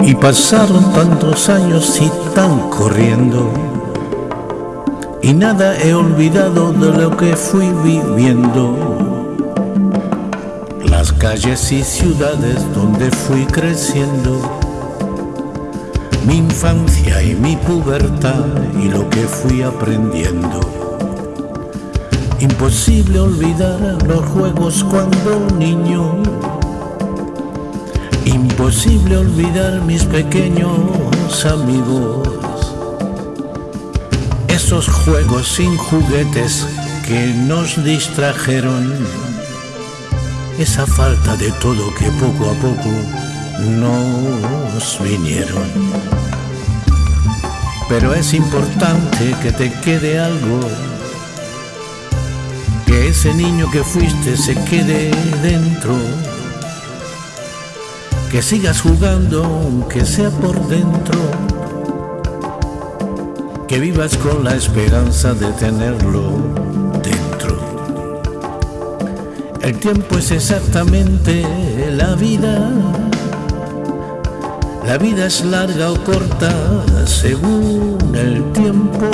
Y pasaron tantos años y tan corriendo Y nada he olvidado de lo que fui viviendo. Las calles y ciudades donde fui creciendo Mi infancia y mi pubertad y lo que fui aprendiendo. Imposible olvidar los juegos cuando niño Imposible olvidar mis pequeños amigos, esos juegos sin juguetes que nos distrajeron, esa falta de todo que poco a poco nos vinieron. Pero es importante que te quede algo, que ese niño que fuiste se quede dentro que sigas jugando aunque sea por dentro, que vivas con la esperanza de tenerlo dentro. El tiempo es exactamente la vida, la vida es larga o corta según el tiempo.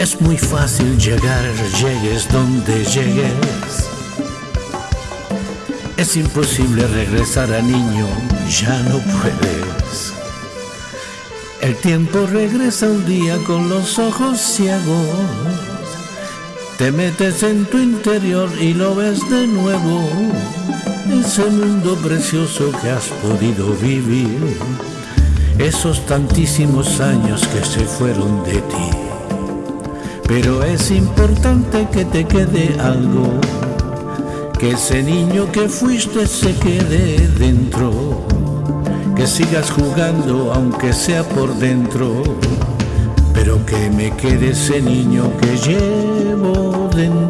Es muy fácil llegar, llegues donde llegues es imposible regresar a niño, ya no puedes. El tiempo regresa un día con los ojos ciegos. Te metes en tu interior y lo ves de nuevo. Ese mundo precioso que has podido vivir. Esos tantísimos años que se fueron de ti. Pero es importante que te quede algo que ese niño que fuiste se quede dentro, que sigas jugando aunque sea por dentro, pero que me quede ese niño que llevo dentro.